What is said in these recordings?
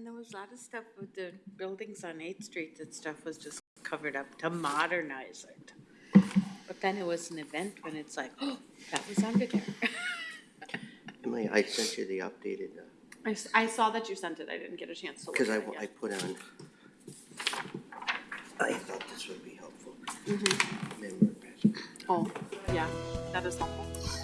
And there was a lot of stuff with the buildings on Eighth Street, that stuff was just covered up to modernize it. But then it was an event when it's like, oh, that was under there. Emily, I sent you the updated, uh, I, s- I saw that you sent it, I didn't get a chance to look because at I, it I yet. put on, I thought this would be helpful. Mm-hmm. Oh, yeah, that is helpful.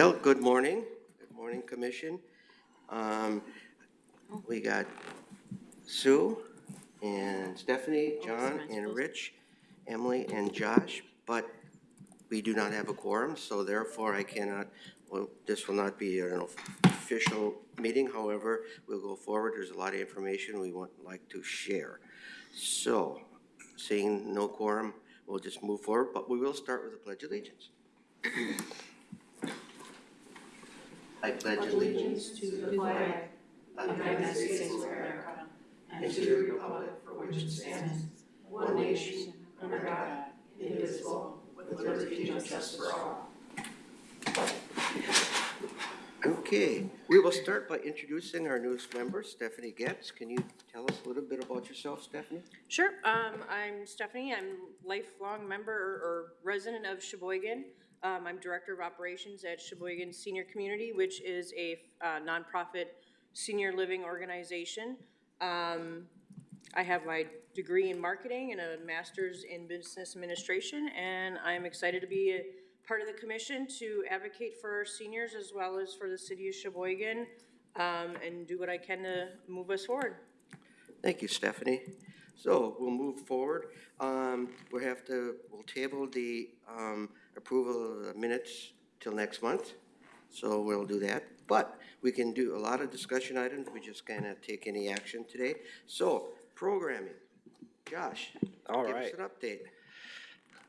Well, good morning. Good morning, Commission. Um, we got Sue and Stephanie, John and Rich, Emily and Josh, but we do not have a quorum, so therefore I cannot, well, this will not be an official meeting. However, we'll go forward. There's a lot of information we would like to share. So, seeing no quorum, we'll just move forward, but we will start with the Pledge of Allegiance. I pledge allegiance to the flag of the United States of America and to the republic for which it stands, one nation, under God, indivisible, with liberty and justice for all. Okay, we will start by introducing our newest member, Stephanie Getz. Can you tell us a little bit about yourself, Stephanie? Sure. Um, I'm Stephanie. I'm lifelong member or- or resident of Sheboygan. Um, I'm Director of Operations at Sheboygan Senior Community, which is a uh, nonprofit senior living organization. Um, I have my degree in marketing and a master's in business administration, and I'm excited to be a part of the commission to advocate for our seniors as well as for the city of Sheboygan, um, and do what I can to move us forward. Thank you, Stephanie. So we'll move forward. Um, we have to, we'll table the, um, approval of the minutes till next month. So we'll do that. But we can do a lot of discussion items. We just cannot take any action today. So programming. Josh, All give us an update.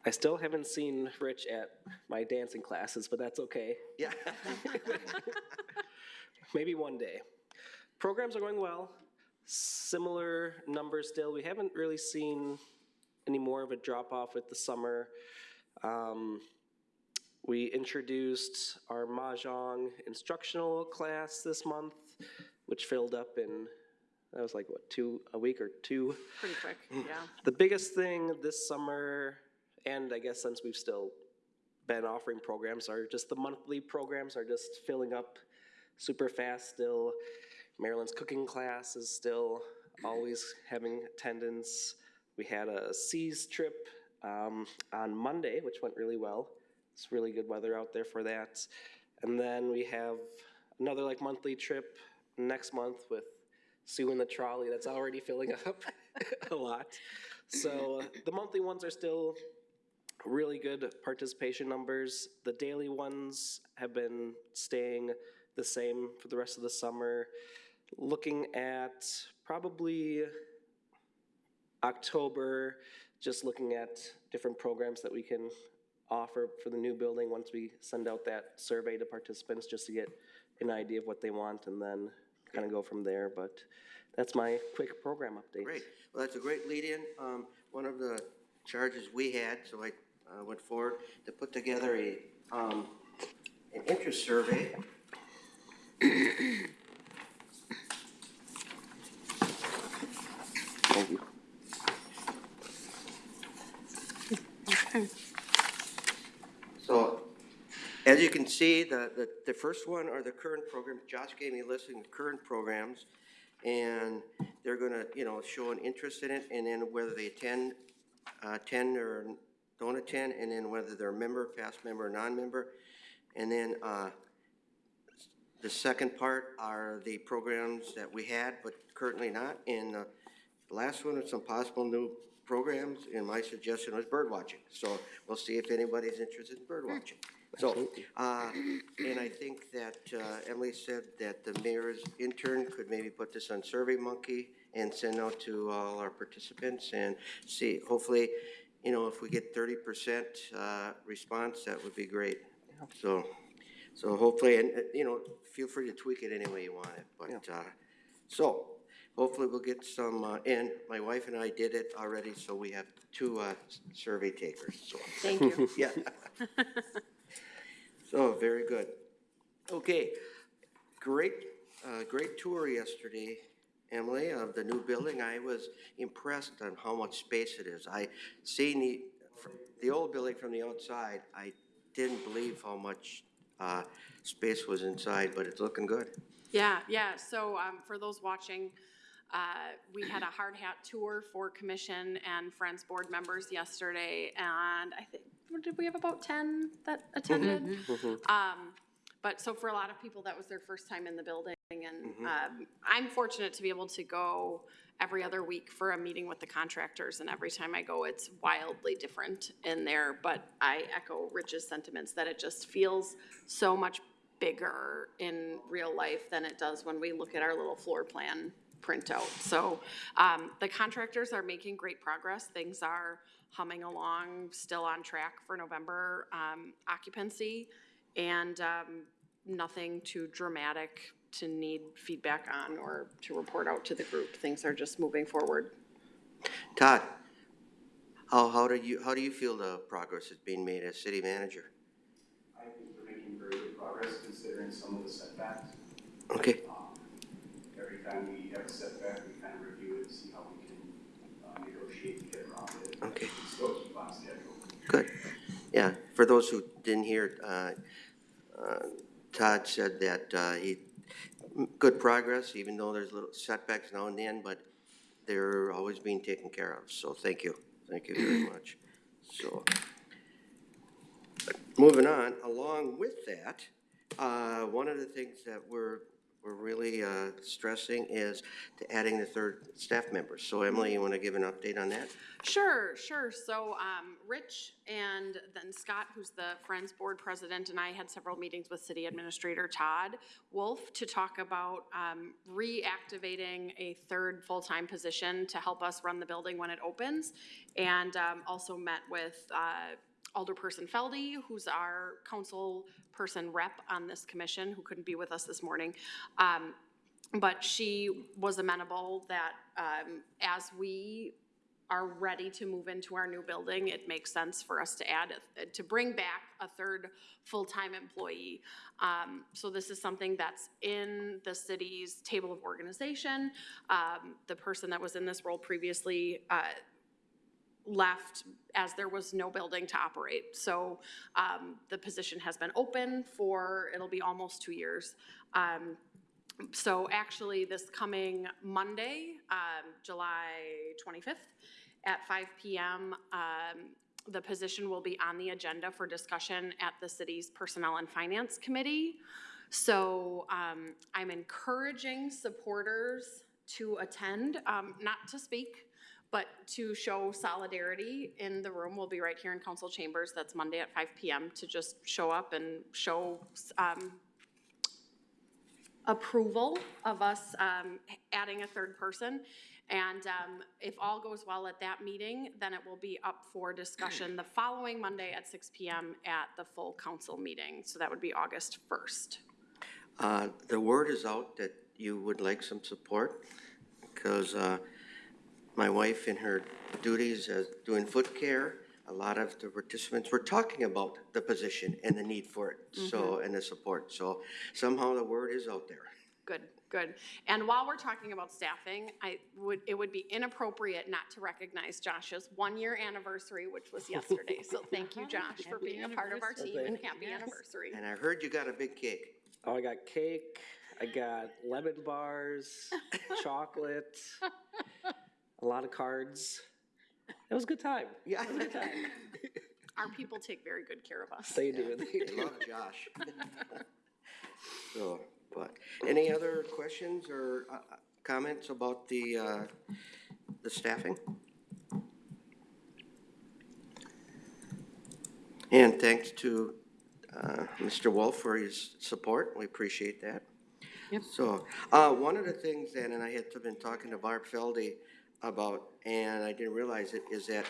I still haven't seen Rich at my dancing classes, but that's okay. Yeah. Maybe one day. Programs are going well. Similar numbers still. We haven't really seen any more of a drop off with the summer. Um, we introduced our Mahjong instructional class this month, which filled up in, that was like, what, two, a week or two? Pretty quick, yeah. The biggest thing this summer, and I guess since we've still been offering programs, are just the monthly programs are just filling up super fast still. Maryland's cooking class is still always having attendance. We had a Seas trip um, on Monday, which went really well. It's really good weather out there for that. And then we have another like monthly trip next month with Sue and the trolley. That's already filling up a lot. So uh, the monthly ones are still really good participation numbers. The daily ones have been staying the same for the rest of the summer. Looking at probably October, just looking at different programs that we can offer for the new building once we send out that survey to participants, just to get an idea of what they want and then kind of go from there. But that's my quick program update. Great. Well, that's a great lead-in. Um, one of the charges we had, so I, uh, went forward to put together a, um, an interest survey. Thank you. So, as you can see, the, the, the first one are the current programs. Josh gave me a listing of current programs. And they're gonna, you know, show an interest in it and then whether they attend, uh, attend or don't attend, and then whether they're a member, past member, or non-member. And then, uh, the second part are the programs that we had but currently not. And the last one is some possible new programs, and my suggestion was bird watching. So we'll see if anybody's interested in bird watching. So, uh, and I think that uh, Emily said that the mayor's intern could maybe put this on Survey Monkey and send out to all our participants and see, hopefully, you know, if we get thirty percent uh, response, that would be great. So, so hopefully, and, uh, you know, feel free to tweak it any way you want it, but, uh, so, hopefully we'll get some, uh, and my wife and I did it already, so we have two, uh, survey takers, so. Thank you. Yeah. So, very good. Okay, great, uh, great tour yesterday, Emily, of the new building. I was impressed on how much space it is. I seen the, the old building from the outside. I didn't believe how much, uh, space was inside, but it's looking good. Yeah, yeah, so, um, for those watching, uh, we had a hard hat tour for commission and friends board members yesterday, and I think, did we have about ten that attended? Um, but so for a lot of people, that was their first time in the building, and, um, I'm fortunate to be able to go every other week for a meeting with the contractors, and every time I go, it's wildly different in there, but I echo Rich's sentiments that it just feels so much bigger in real life than it does when we look at our little floor plan printout. So, um, the contractors are making great progress. Things are humming along, still on track for November, um, occupancy. And, um, nothing too dramatic to need feedback on or to report out to the group. Things are just moving forward. Todd, how, how do you, how do you feel the progress is being made as city manager? I think we're making very good progress considering some of the setbacks. Okay, Um, Every time we have a setback, we kind of review it, see how we can uh, negotiate to get around it. Okay. We Still keep on schedule. Good. Yeah, for those who didn't hear, uh, uh, Todd said that, uh, he, good progress, even though there's little setbacks now and then, but they're always being taken care of, so thank you, thank you very much. So, moving on, along with that, uh, one of the things that we're, we're really, uh, stressing is to adding the third staff member. So Emily, you wanna give an update on that? Sure, sure. So, um, Rich and then Scott, who's the Friends Board President, and I had several meetings with City Administrator Todd Wolf to talk about, um, reactivating a third full-time position to help us run the building when it opens. And, um, also met with, uh, Alderperson Feldy, who's our council person rep on this commission, who couldn't be with us this morning. Um, but she was amenable that, um, as we are ready to move into our new building, it makes sense for us to add, to bring back a third full-time employee. Um, so this is something that's in the city's table of organization. Um, the person that was in this role previously, uh, left as there was no building to operate. So, um, the position has been open for, it'll be almost two years. Um, so actually, this coming Monday, um, July 25th, at 5 PM, um, the position will be on the agenda for discussion at the city's Personnel and Finance Committee. So um, I'm encouraging supporters to attend, um, not to speak, but to show solidarity in the room. We'll be right here in council chambers. That's Monday at 5 PM to just show up and show um, approval of us um, adding a third person. And um, if all goes well at that meeting, then it will be up for discussion the following Monday at six PM at the full council meeting. So that would be August first. Uh, The word is out that you would like some support, because uh, my wife in her duties as doing foot care, a lot of the participants were talking about the position and the need for it, so, mm-hmm. and the support. So somehow the word is out there. Good, good. And while we're talking about staffing, I would, it would be inappropriate not to recognize Josh's one-year anniversary, which was yesterday. So thank you, Josh, for being a part of our team and happy anniversary. And I heard you got a big cake. Oh, I got cake, I got lemon bars, chocolate, a lot of cards. It was a good time. Yeah. Our people take very good care of us. They do, they I do. love Josh. So, but, any other questions or uh, uh, comments about the, uh, the staffing? And thanks to uh, Mr. Wolf for his support, we appreciate that. Yep. So, uh, one of the things then, and I had been talking to Barb Feldy about, and I didn't realize it, is that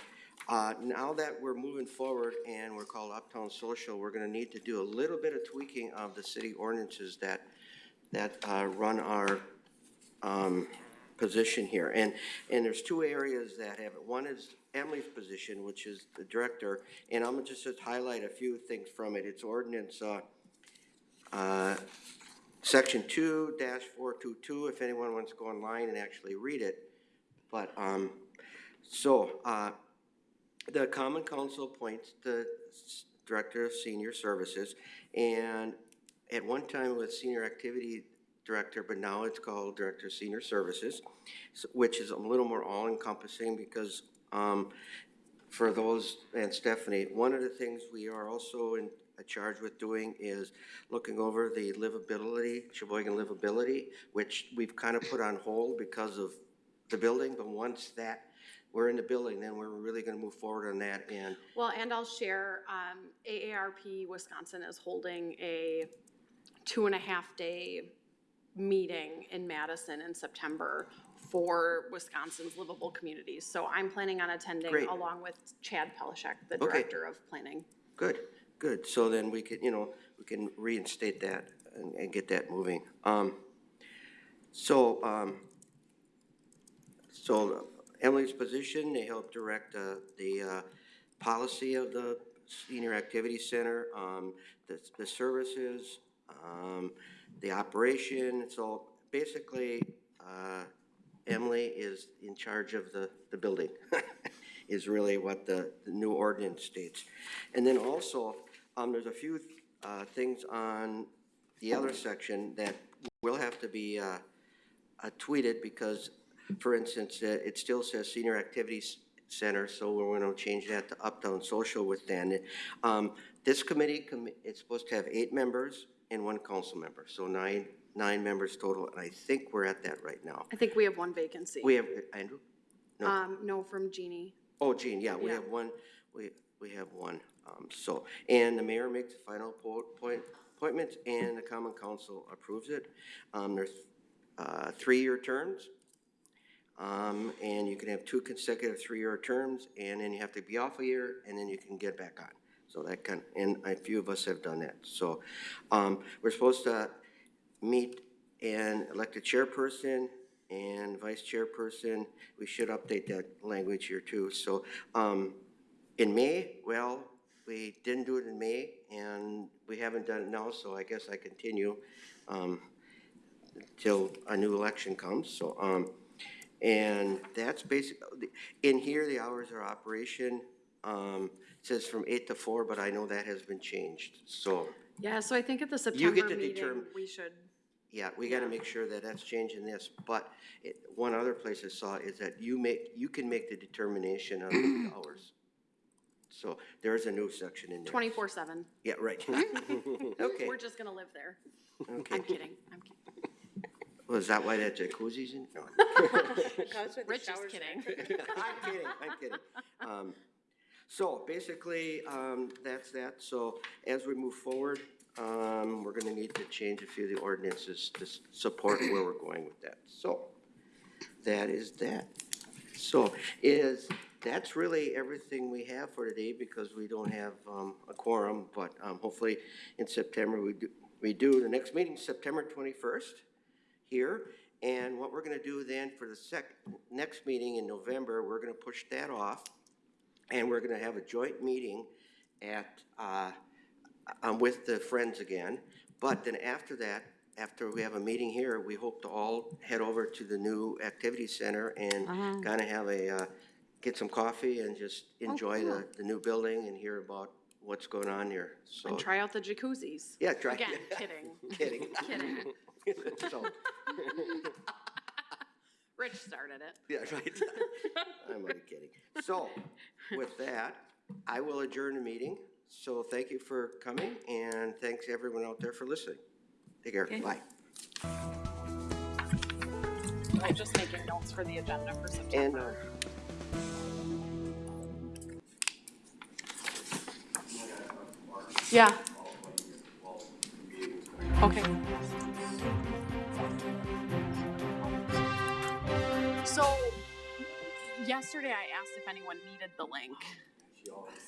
uh, now that we're moving forward and we're called Uptown Social, we're gonna need to do a little bit of tweaking of the city ordinances that, that uh, run our um, position here. And, and there's two areas that have it. One is Emily's position, which is the director, and I'm just just highlight a few things from it. It's ordinance, uh, uh, section two dash four two two, if anyone wants to go online and actually read it. But, um, so, uh, the Common Council appoints the Director of Senior Services, and at one time it was Senior Activity Director, but now it's called Director of Senior Services, which is a little more all-encompassing because, um, for those, and Stephanie, one of the things we are also in, uh, charged with doing is looking over the livability, Sheboygan livability, which we've kind of put on hold because of the building, but once that, we're in the building, then we're really gonna move forward on that, and Well, and I'll share, um, AARP Wisconsin is holding a two and a half day meeting in Madison in September for Wisconsin's livable communities. So I'm planning on attending Great. along with Chad Pelishek, the Okay. Director of Planning. Good, good. So then we could, you know, we can reinstate that and, and get that moving. Um, so, um, so Emily's position, they help direct, uh, the, uh, policy of the Senior Activity Center, um, the, the services, um, the operation. So basically, uh, Emily is in charge of the, the building, is really what the, the new ordinance states. And then also, um, there's a few, uh, things on the other section that will have to be, uh, uh, tweeted because, for instance, uh, it still says Senior Activities Center, so we're gonna change that to Uptown Social within. Um, this committee, commi- it's supposed to have eight members and one council member, so nine, nine members total, and I think we're at that right now. I think we have one vacancy. We have, Andrew? no. Um, no, from Jeannie. Oh, Jean, yeah, we Yeah. have one, we, we have one, um, so, and the mayor makes the final po- point, appointments, and the common council approves it. Um, there's, uh, three-year terms, um, and you can have two consecutive three-year terms, and then you have to be off a year, and then you can get back on. So that kind, and a few of us have done that, so, um, we're supposed to meet and elect a chairperson and vice chairperson. We should update that language here too. So, um, in May, well, we didn't do it in May and we haven't done it now, so I guess I continue, um, till a new election comes, so, um, and that's basic, in here, the hours of operation, um, says from eight to four, but I know that has been changed, so. Yeah, so I think at the You get September to meeting, determine- we should, Yeah, we gotta make sure that that's changing this, but it, one other place I saw is that you make, you can make the determination of the hours. So there is a new section in there. twenty-four seven. Yeah, right. Okay, We're just gonna live there. okay. I'm kidding, I'm kidding. Was that why that jacuzzi's in? No. That's what the Rich is showers kidding. I'm kidding, I'm kidding. Um, So basically, um, that's that. So as we move forward, um, we're gonna need to change a few of the ordinances to s- support where we're going with that. So that is that. So is, that's really everything we have for today because we don't have, um, a quorum, but, um, hopefully in September we do, we do. The next meeting's September twenty-first here. And what we're gonna do then for the sec, next meeting in November, we're gonna push that off. And we're gonna have a joint meeting at, uh, um, with the Friends again. But then after that, after we have a meeting here, we hope to all head over to the new activity center and kinda have a, uh, get some coffee and just enjoy the, the new building and hear about what's going on here, so. And try out the jacuzzis. Yeah, try. Again, kidding, Kidding. kidding. So, Rich started it. Yeah, right. I'm only kidding. So, with that, I will adjourn the meeting. So thank you for coming, and thanks everyone out there for listening. Take care, bye. I'm just making notes for the agenda for And, September. uh, Yeah. Okay. So, yesterday I asked if anyone needed the link.